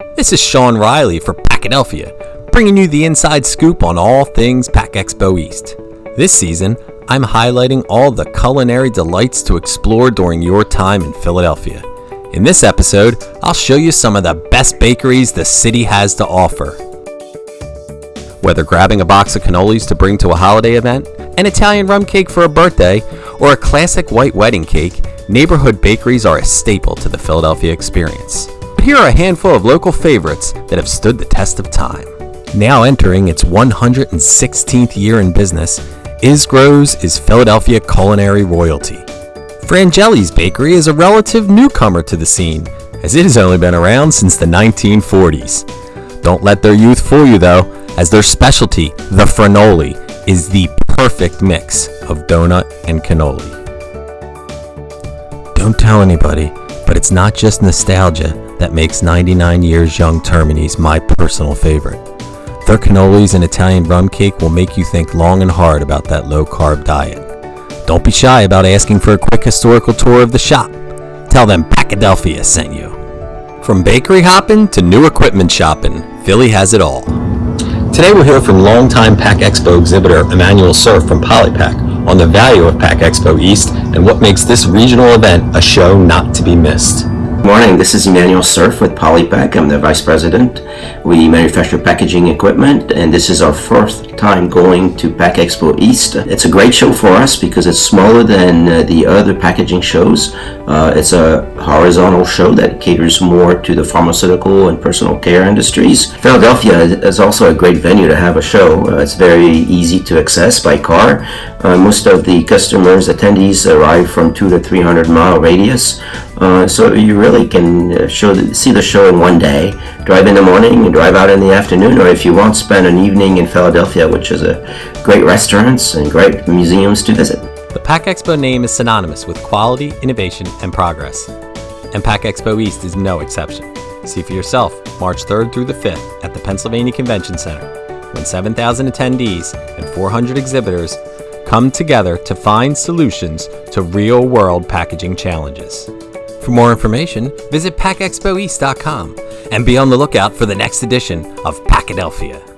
This is Sean Riley for Packadelphia, bringing you the inside scoop on all things Pack Expo East. This season, I'm highlighting all the culinary delights to explore during your time in Philadelphia. In this episode, I'll show you some of the best bakeries the city has to offer. Whether grabbing a box of cannolis to bring to a holiday event, an Italian rum cake for a birthday, or a classic white wedding cake, neighborhood bakeries are a staple to the Philadelphia experience. But here are a handful of local favorites that have stood the test of time. Now entering its 116th year in business, Isgro's is Philadelphia culinary royalty. Frangeli's Bakery is a relative newcomer to the scene, as it has only been around since the 1940s. Don't let their youth fool you though, as their specialty, the Franoli, is the perfect mix of donut and cannoli. Don't tell anybody, but it's not just nostalgia that makes 99 Years Young Termini's my personal favorite. Their cannolis and Italian rum cake will make you think long and hard about that low carb diet. Don't be shy about asking for a quick historical tour of the shop. Tell them Packadelphia sent you. From bakery hopping to new equipment shopping, Philly has it all. Today we'll hear from longtime Pack Expo exhibitor Emmanuel Cerf from Polypack on the value of Pack Expo East and what makes this regional event a show not to be missed. Good morning, this is Emmanuel Cerf with Polypack. I'm the Vice President. We manufacture packaging equipment and this is our first time going to Pack Expo East. It's a great show for us because it's smaller than uh, the other packaging shows. Uh, it's a horizontal show that caters more to the pharmaceutical and personal care industries. Philadelphia is also a great venue to have a show. Uh, it's very easy to access by car. Uh, most of the customers, attendees arrive from two to 300 mile radius. Uh, so you really can uh, show the, see the show in one day. Drive in the morning, and drive out in the afternoon, or if you want, spend an evening in Philadelphia, which is a great restaurants and great museums to visit. The Pack Expo name is synonymous with quality, innovation, and progress. And Pack Expo East is no exception. See for yourself March 3rd through the 5th at the Pennsylvania Convention Center, when 7,000 attendees and 400 exhibitors come together to find solutions to real world packaging challenges. For more information, visit packexpoeast.com and be on the lookout for the next edition of Packadelphia.